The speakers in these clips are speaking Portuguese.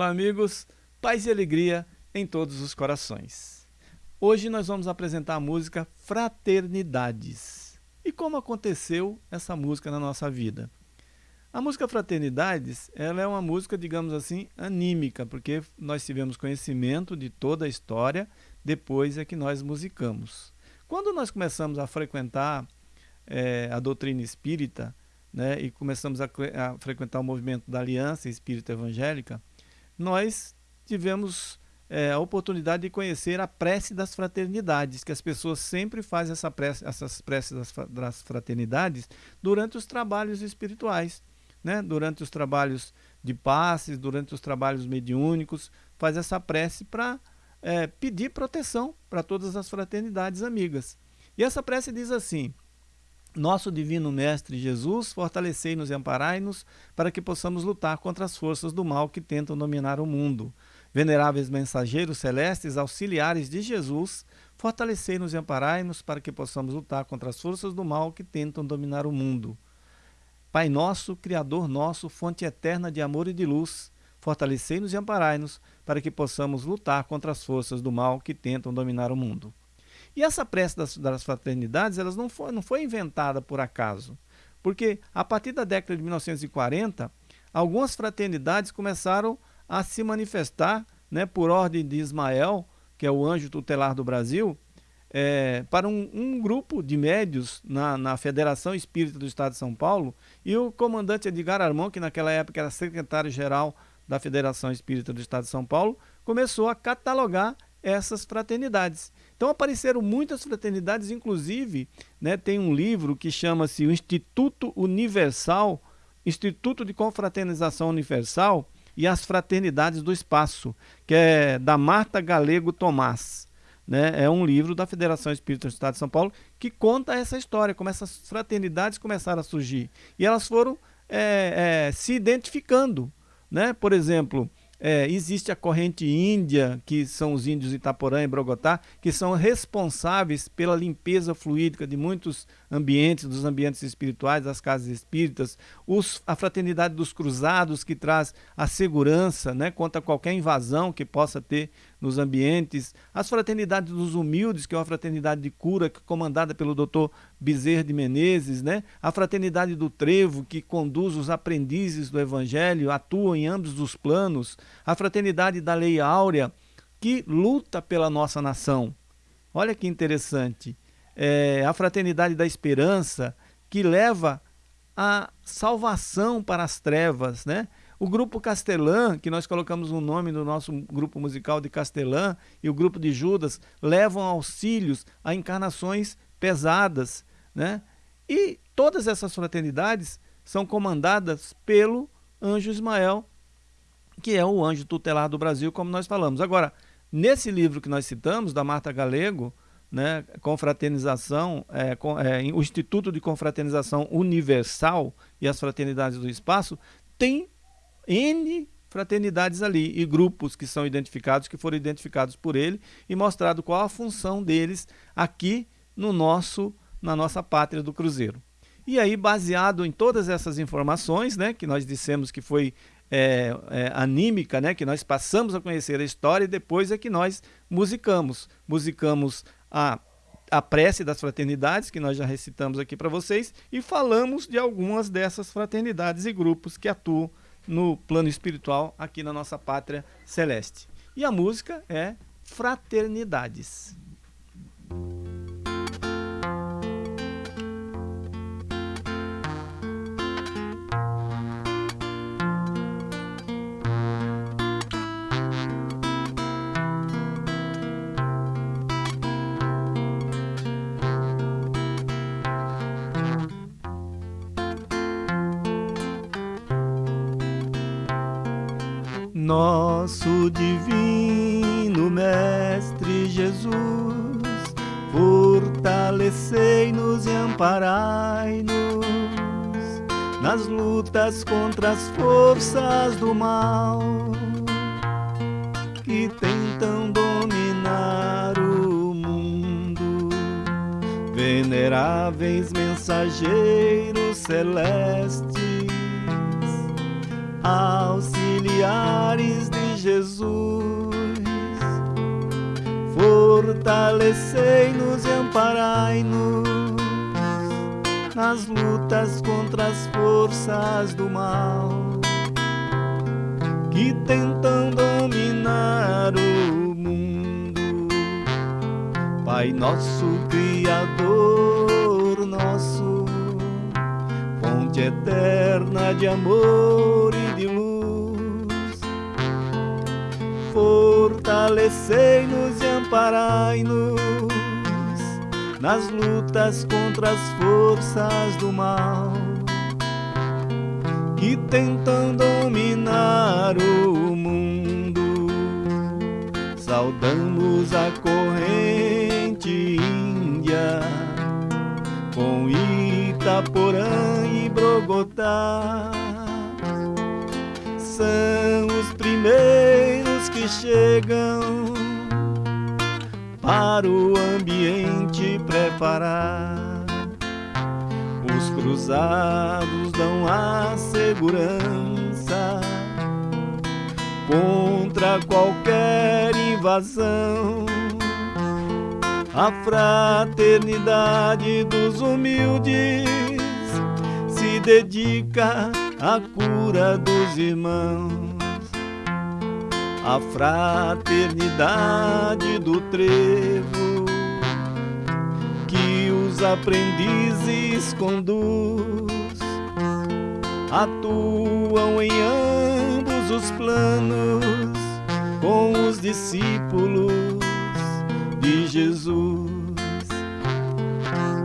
Olá, amigos. Paz e alegria em todos os corações. Hoje nós vamos apresentar a música Fraternidades. E como aconteceu essa música na nossa vida? A música Fraternidades, ela é uma música, digamos assim, anímica, porque nós tivemos conhecimento de toda a história, depois é que nós musicamos. Quando nós começamos a frequentar é, a doutrina espírita, né, e começamos a, a frequentar o movimento da Aliança Espírita Evangélica, nós tivemos é, a oportunidade de conhecer a prece das fraternidades, que as pessoas sempre fazem essa prece, essas preces das, fraternidades durante os trabalhos espirituais, né? durante os trabalhos de passes, durante os trabalhos mediúnicos, faz essa prece para é, pedir proteção para todas as fraternidades amigas. E essa prece diz assim, nosso Divino Mestre Jesus, fortalecei-nos e amparai-nos para que possamos lutar contra as forças do mal que tentam dominar o mundo. Veneráveis mensageiros celestes, auxiliares de Jesus, fortalecei-nos e amparai-nos para que possamos lutar contra as forças do mal que tentam dominar o mundo. Pai nosso, Criador nosso, fonte eterna de amor e de luz, fortalecei-nos e amparai-nos para que possamos lutar contra as forças do mal que tentam dominar o mundo. E essa prece das, das fraternidades elas não, foi, não foi inventada por acaso. Porque a partir da década de 1940, algumas fraternidades começaram a se manifestar né, por ordem de Ismael, que é o anjo tutelar do Brasil, é, para um, um, grupo de médios na, na, Federação Espírita do Estado de São Paulo e o comandante Edgar Armão, que naquela época era secretário-geral da Federação Espírita do Estado de São Paulo, começou a catalogar essas fraternidades. Então apareceram muitas fraternidades, inclusive né, tem um livro que chama-se o Instituto Universal, Instituto de Confraternização Universal e as Fraternidades do Espaço, que é da Marta Galego Tomás. Né? É um livro da Federação Espírita do Estado de São Paulo que conta essa história, como essas fraternidades começaram a surgir. E elas foram é, é, se identificando. Né? Por exemplo, é, existe a corrente índia, que são os índios Itaporã e Brogotá, que são responsáveis pela limpeza fluídica de muitos ambientes, dos ambientes espirituais, das casas espíritas. Os, a fraternidade dos cruzados, que traz a segurança né, contra qualquer invasão que possa ter nos ambientes. As fraternidades dos humildes, que é uma fraternidade de cura, é comandada pelo doutor Bezerra de Menezes. Né? A fraternidade do Trevo, que conduz os aprendizes do Evangelho, atua em ambos os planos a fraternidade da Lei Áurea, que luta pela nossa nação. Olha que interessante. É a fraternidade da esperança, que leva a salvação para as trevas, né? O grupo Castelã, que nós colocamos o nome no nosso grupo musical de Castelã, e o grupo de Judas, levam auxílios a encarnações pesadas, né? E todas essas fraternidades são comandadas pelo anjo Ismael, que é o anjo tutelar do Brasil, como nós falamos. Agora, nesse livro que nós citamos, da Marta Galego, né, Confraternização, é, com, é, o Instituto de Confraternização Universal e as Fraternidades do Espaço, tem N fraternidades ali e grupos que são identificados, que foram identificados por ele e mostrado qual a função deles aqui no nosso, na nossa pátria do Cruzeiro. E aí, baseado em todas essas informações, né, que nós dissemos que foi é, é, anímica, né, que nós passamos a conhecer a história e depois é que nós musicamos. Musicamos a, a prece das fraternidades, que nós já recitamos aqui para vocês, e falamos de algumas dessas fraternidades e grupos que atuam no plano espiritual aqui na nossa pátria celeste. E a música é Fraternidades. Nosso divino Mestre Jesus, fortalecei-nos e amparai-nos nas lutas contra as forças do mal que tentam dominar o mundo. Veneráveis mensageiros celestes, auxiliares de Jesus. Fortalecei-nos e amparai-nos nas lutas contra as forças do mal que tentam dominar o mundo. Pai nosso Criador eterna de amor e de luz, fortalecei-nos e amparai-nos nas lutas contra as forças do mal que tentam dominar o mundo. Saudamos a corrente índia com Itaporã e Brogotá. São os primeiros que chegam para o ambiente preparar os cruzados dão a segurança contra qualquer invasão. A fraternidade dos humildes dedica à cura dos irmãos. A fraternidade do trevo aprendizes conduz, atuam em ambos os planos com os discípulos de Jesus.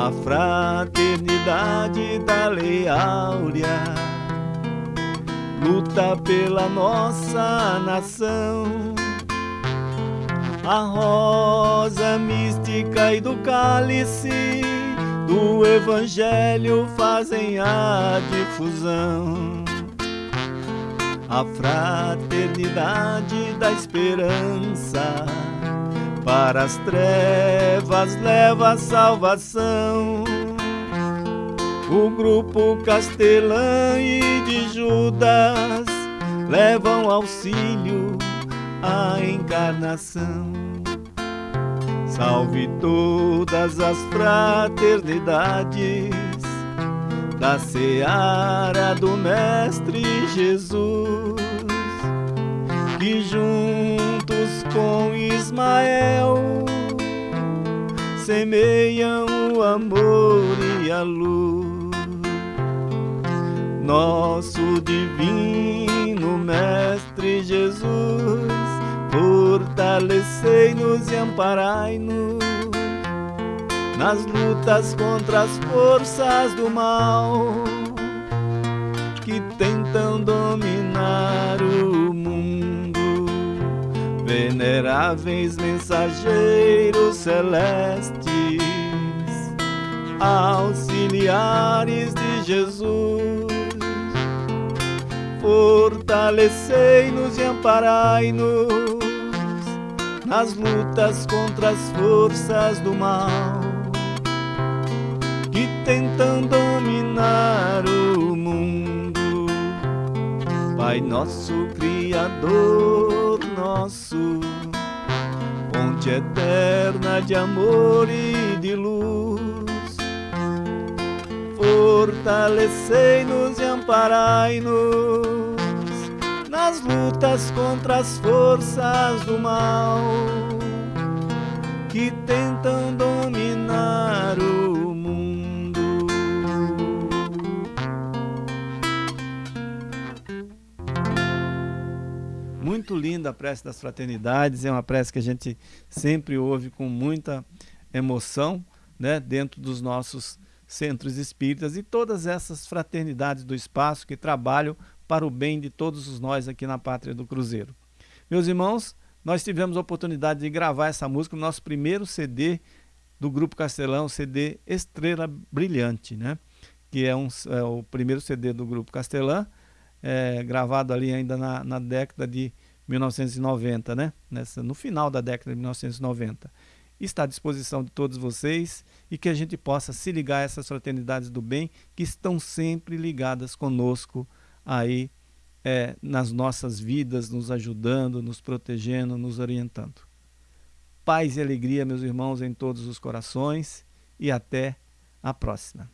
A fraternidade da lei áurea luta pela nossa nação a rosa mística e do cálice do Evangelho fazem a difusão. A fraternidade da esperança para as trevas leva a salvação. O grupo Castelã e de Judas levam auxílio a encarnação. Salve todas as fraternidades da seara do Mestre Jesus, que juntos com Ismael semeiam o amor e a luz. Nosso divino Mestre Jesus Fortalecei-nos e amparai-nos nas lutas contra as forças do mal que tentam dominar o mundo. Veneráveis mensageiros celestes, auxiliares de Jesus, fortalecei-nos e amparai-nos nas lutas contra as forças do mal que tentam dominar o mundo. Pai nosso Criador nosso, fonte eterna de amor e de luz, fortalecei-nos e amparai-nos nas lutas contra as forças do mal que tentam linda a prece das fraternidades, é uma prece que a gente sempre ouve com muita emoção, né, dentro dos nossos centros espíritas e todas essas fraternidades do espaço que trabalham para o bem de todos nós aqui na Pátria do Cruzeiro. Meus irmãos, nós tivemos a oportunidade de gravar essa música no nosso primeiro CD do Grupo Castelão, CD Estrela Brilhante, né? que é, um, é o primeiro CD do Grupo Castelã, é, gravado ali ainda na, na, década de 1990, né? Nessa, no final da década de 1990. Está à disposição de todos vocês e que a gente possa se ligar a essas fraternidades do bem que estão sempre ligadas conosco aí é, nas nossas vidas, nos ajudando, nos protegendo, nos orientando. Paz e alegria, meus irmãos, em todos os corações e até a próxima.